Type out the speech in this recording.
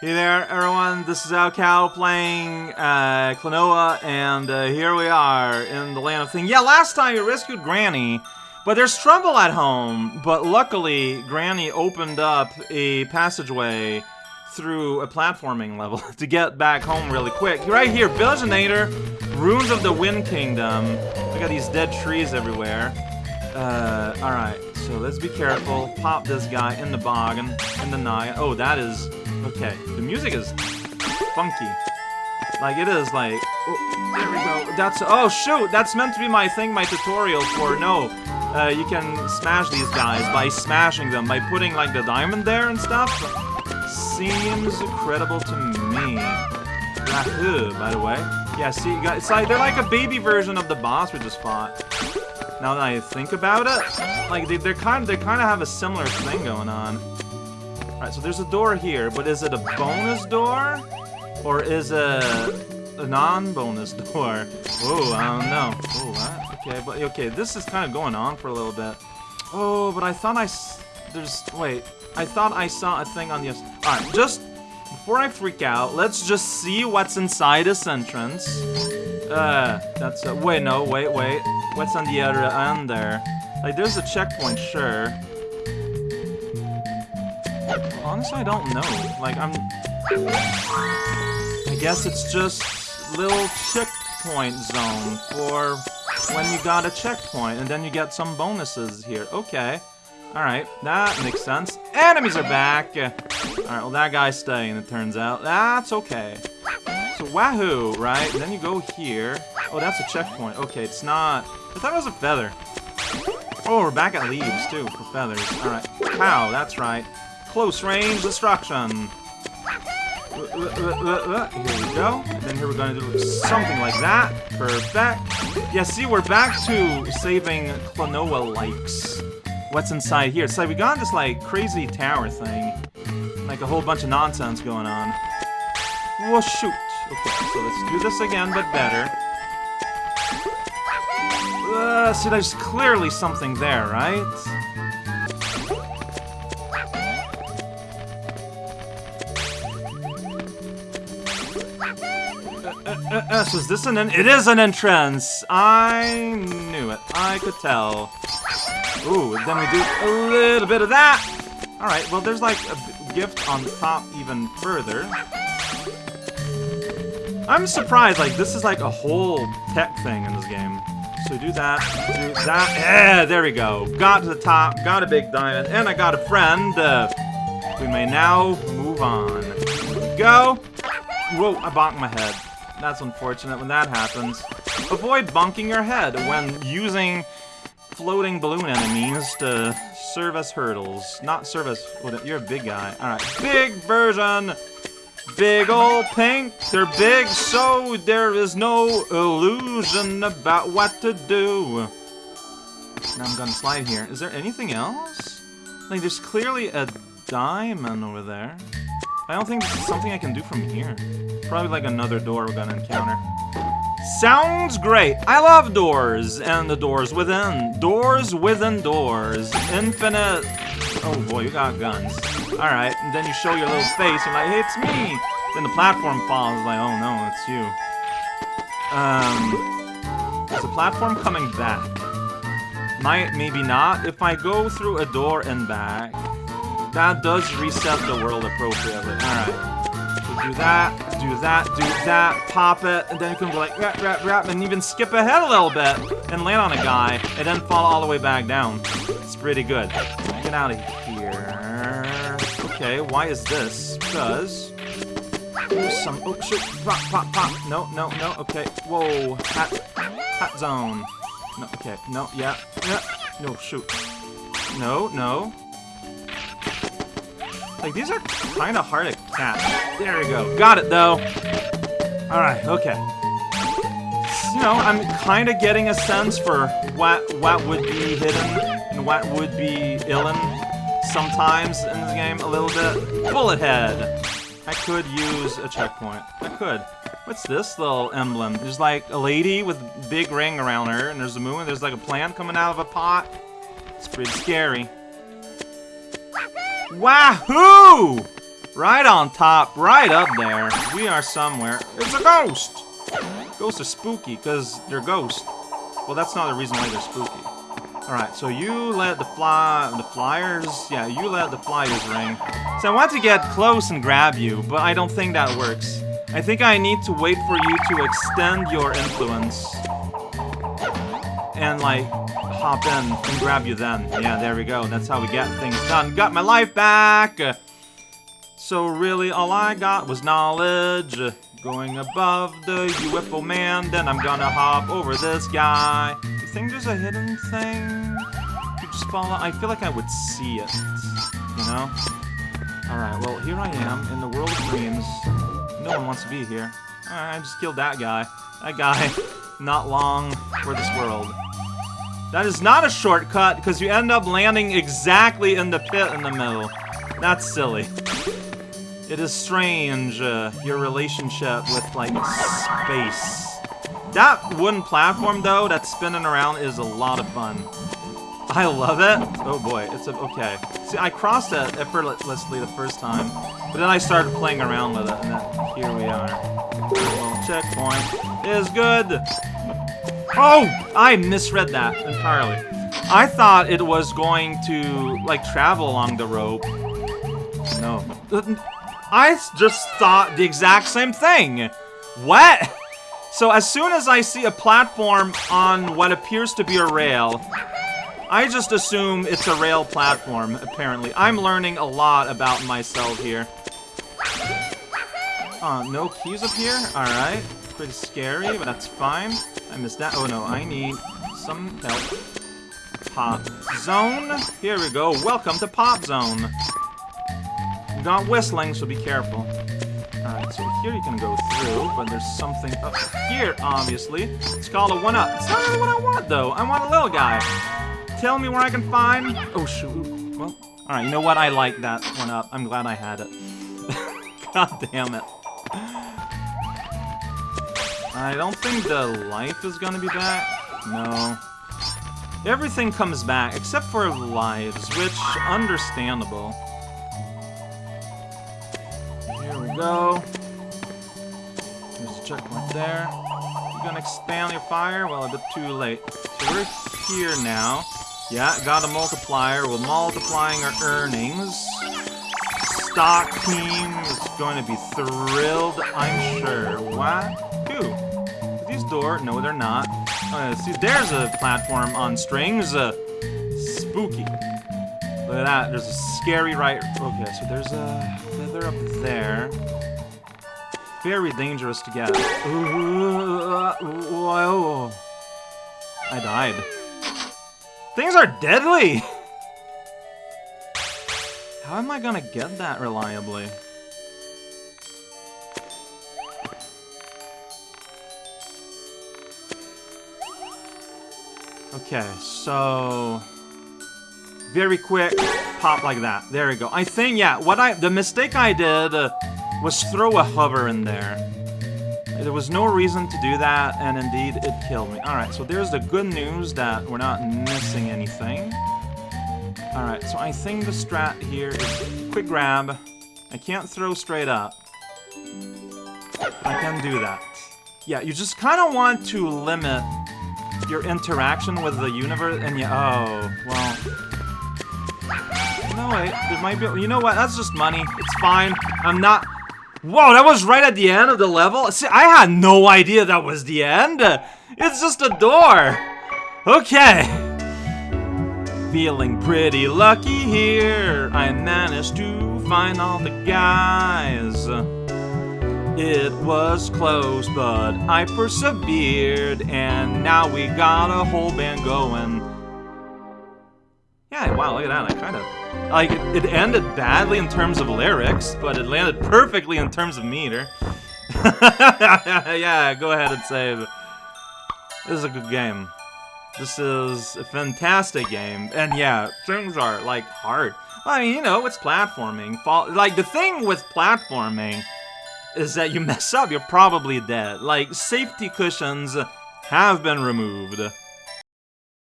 Hey there, everyone. This is raocow playing uh, Klonoa, and uh, here we are in the Land of things. Yeah, last time you rescued Granny, but there's trouble at home. But luckily, Granny opened up a passageway through a platforming level to get back home really quick. Right here, Villageinator, Ruins of the Wind Kingdom. Look at these dead trees everywhere. Uh, alright, so let's be careful. Pop this guy in the boggin, in the night. Oh, that is... Okay, the music is funky. Like, it is like... Oh, there we go. That's... Oh, shoot! That's meant to be my thing, my tutorial for... No, uh, you can smash these guys by smashing them, by putting, like, the diamond there and stuff. Seems credible to me. Yahoo, by the way. Yeah, see, you it's like, they're like a baby version of the boss we just fought. Now that I think about it, like they, they're kind of they kind of have a similar thing going on. All right, so there's a door here, but is it a bonus door or is it a non-bonus door? Oh, I don't know. Oh, what? Okay, but okay, this is kind of going on for a little bit. Oh, but I thought I there's wait, I thought I saw a thing on the. All right, just before I freak out, let's just see what's inside this entrance. Uh, that's a, wait, no, wait, wait. What's on the other end there? Like, there's a checkpoint, sure. Honestly, I don't know. Like, I'm... I guess it's just little checkpoint zone for when you got a checkpoint, and then you get some bonuses here. Okay. Alright, that makes sense. Enemies are back! Alright, well that guy's staying, it turns out. That's okay. So, wahoo, right? And then you go here. Oh, that's a checkpoint. Okay, it's not... I thought it was a feather. Oh, we're back at leaves, too, for feathers. Alright. Pow, that's right. Close range destruction. Here we go. And then here we're to do something like that. Perfect. Yeah, see, we're back to saving Klonoa likes. What's inside here? So we got this, like, crazy tower thing. Like a whole bunch of nonsense going on. Well, shoot. Okay, so let's do this again, but better. Uh, see, there's clearly something there, right? Uh, is this an... It is an entrance! I knew it. I could tell. Ooh, then we do a little bit of that! Alright, well, there's like a gift on top even further. I'm surprised, like, this is like a whole tech thing in this game. So do that, do that, yeah, there we go. Got to the top, got a big diamond, and I got a friend. Uh, we may now move on. Go! Whoa, I bonked my head. That's unfortunate when that happens. Avoid bonking your head when using floating balloon enemies to serve as hurdles. Not serve as... You're a big guy. Alright, big version! Big ol' pink, they're big, so there is no illusion about what to do. Now I'm gonna slide here. Is there anything else? Like, there's clearly a diamond over there. I don't think this is something I can do from here. Probably like another door we're gonna encounter. Sounds great. I love doors and the doors within. Doors within doors. Infinite. Oh boy, you got guns. Alright, and then you show your little face and like, hey, it's me! Then the platform falls, like, oh no, it's you. Um, is the platform coming back? Might, maybe not. If I go through a door and back, that does reset the world appropriately. Alright. Do that, do that, do that, pop it, and then you can go like, rap, rap, rap, and even skip ahead a little bit, and land on a guy, and then fall all the way back down. It's pretty good. Get out of here. Okay, why is this? Because... Some... Oh, shoot! Pop, pop, pop! No, no, no, okay. Whoa! Hat... Hat zone. No, okay. No, yeah. Yeah. No, shoot. No, no. Like, these are kind of hard to catch. There we go. Got it, though. Alright, okay. You know, I'm kind of getting a sense for what what would be hidden and what would be illen sometimes in this game a little bit. Bullet head. I could use a checkpoint. I could. What's this little emblem? There's like a lady with a big ring around her, and there's a moon, there's like a plant coming out of a pot. It's pretty scary. Wahoo! Right on top, right up there. We are somewhere. It's a ghost! Ghosts are spooky, because they're ghosts. Well, that's not the reason why they're spooky. Alright, so you let the fly... the flyers? Yeah, you let the flyers ring. So I want to get close and grab you, but I don't think that works. I think I need to wait for you to extend your influence. And, like, hop in and grab you then. Yeah, there we go. That's how we get things done. Got my life back! So really, all I got was knowledge. Going above the UFO man, then I'm gonna hop over this guy. You think there's a hidden thing? You just follow. I feel like I would see it. You know? Alright, well, here I am in the world of dreams. No one wants to be here. Alright, I just killed that guy. That guy, not long for this world. That is not a shortcut, because you end up landing exactly in the pit in the middle. That's silly. It is strange, uh, your relationship with, like, space. That wooden platform, though, that's spinning around is a lot of fun. I love it. Oh boy, it's a, okay. See, I crossed it effortlessly the first time, but then I started playing around with it, and then here we are. Little checkpoint is good. Oh, I misread that entirely. I thought it was going to, like, travel along the rope. No. I just thought the exact same thing. What? So as soon as I see a platform on what appears to be a rail, I just assume it's a rail platform, apparently. I'm learning a lot about myself here. Uh, no keys up here? Alright. Pretty scary, but that's fine. I missed that. Oh no, I need some help. Pop Zone. Here we go. Welcome to Pop Zone got whistling, so be careful. Alright, so here you can go through, but there's something up here, obviously. It's called a one-up. It's not really what I want, though. I want a little guy. Tell me where I can find... Oh, shoot. Well, alright, you know what? I like that one-up. I'm glad I had it. God damn it. I don't think the life is gonna be back. No. Everything comes back, except for lives, which, understandable. Here we go. There's a checkpoint there. You gonna expand your fire? Well, a bit too late. So we're here now. Yeah, got a multiplier. We're multiplying our earnings. Stock team is going to be thrilled, I'm sure. What? Who? Are these door? No, they're not. Uh, see, there's a platform on strings. Uh, spooky. Look at that. There's a scary right... Okay, so there's a feather up there. Very dangerous to get. Whoa. I died. Things are deadly! How am I gonna get that reliably? Okay, so very quick, pop like that. There we go. I think, yeah, what I, the mistake I did was throw a hover in there. There was no reason to do that, and indeed, it killed me. Alright, so there's the good news that we're not missing anything. Alright, so I think the strat here is quick grab. I can't throw straight up. I can do that. Yeah, you just kind of want to limit your interaction with the universe, and yeah, oh, well, no, wait, there might be- you know what, that's just money. It's fine. I'm not- Whoa, that was right at the end of the level? See, I had no idea that was the end. It's just a door. Okay. Feeling pretty lucky here. I managed to find all the guys. It was close, but I persevered, and now we got a whole band going. Yeah, wow, look at that, I kind of... Like, it, ended badly in terms of lyrics, but it landed perfectly in terms of meter. yeah, go ahead and save. This is a good game. This is a fantastic game. And yeah, things are, like, hard. I mean, you know, it's platforming. Like, the thing with platforming is that you mess up, you're probably dead. Like, safety cushions have been removed.